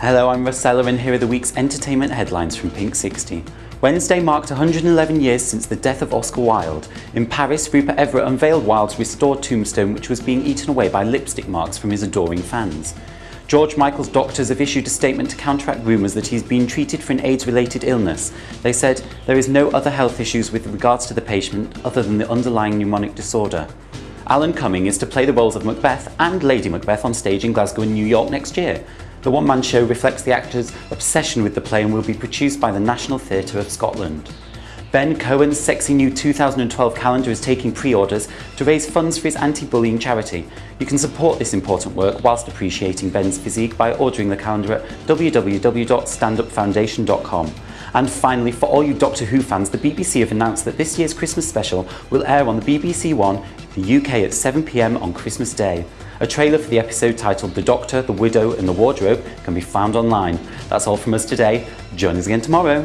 Hello, I'm Rossella and here are the week's entertainment headlines from Pink 60. Wednesday marked 111 years since the death of Oscar Wilde. In Paris, Rupert Everett unveiled Wilde's restored tombstone which was being eaten away by lipstick marks from his adoring fans. George Michael's doctors have issued a statement to counteract rumours that he's been treated for an AIDS-related illness. They said there is no other health issues with regards to the patient other than the underlying pneumonic disorder. Alan Cumming is to play the roles of Macbeth and Lady Macbeth on stage in Glasgow and New York next year. The one-man show reflects the actor's obsession with the play and will be produced by the National Theatre of Scotland. Ben Cohen's sexy new 2012 calendar is taking pre-orders to raise funds for his anti-bullying charity. You can support this important work whilst appreciating Ben's physique by ordering the calendar at www.standupfoundation.com. And finally, for all you Doctor Who fans, the BBC have announced that this year's Christmas special will air on the BBC One the UK at 7pm on Christmas Day. A trailer for the episode titled The Doctor, the Widow and the Wardrobe can be found online. That's all from us today. Join us again tomorrow.